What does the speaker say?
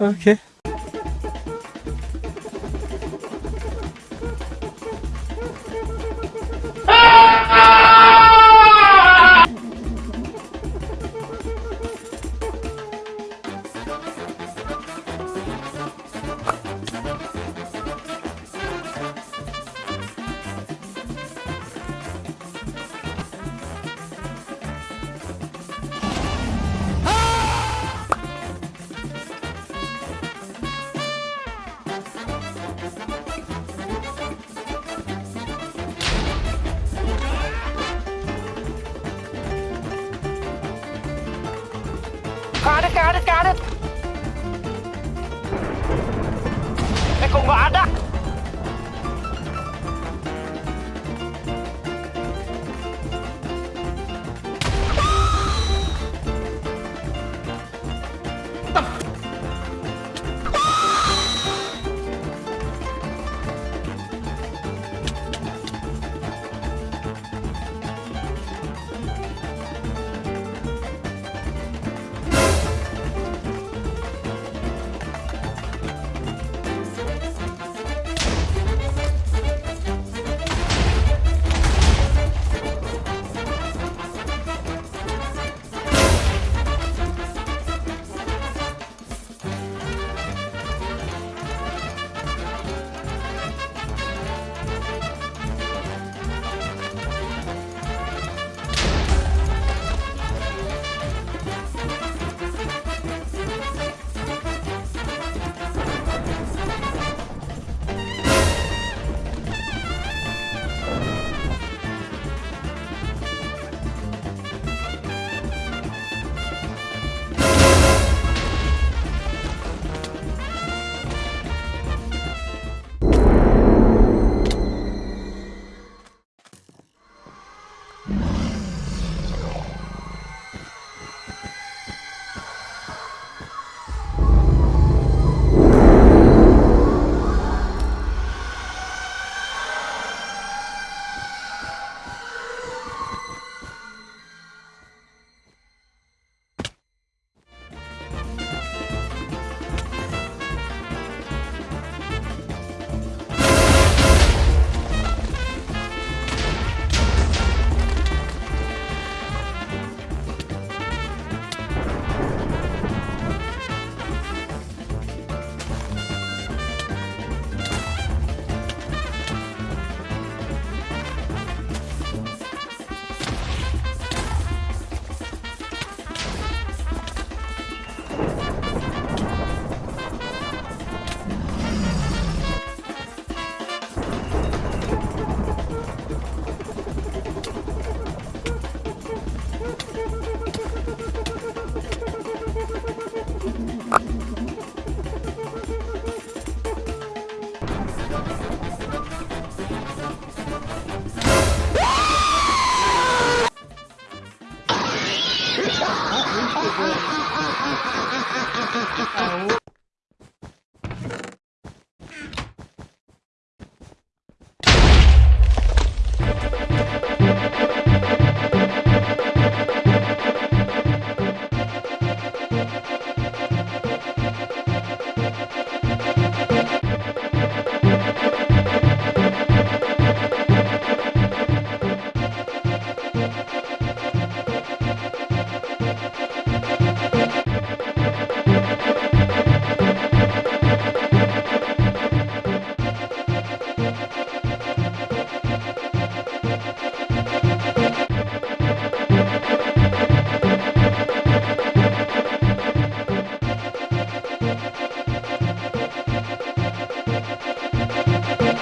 Okay. Oke. Kadet, kadet, kadet. Eh, kok nggak ada? Aô!